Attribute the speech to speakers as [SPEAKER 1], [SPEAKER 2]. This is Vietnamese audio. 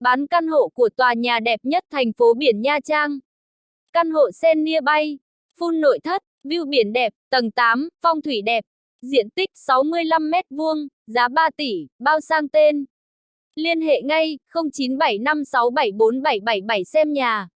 [SPEAKER 1] Bán căn hộ của tòa nhà đẹp nhất thành phố biển Nha Trang. Căn hộ sen bay, full nội thất, view biển đẹp, tầng 8, phong thủy đẹp, diện tích 65 m vuông, giá 3 tỷ, bao sang tên. Liên hệ ngay 0975674777 xem nhà.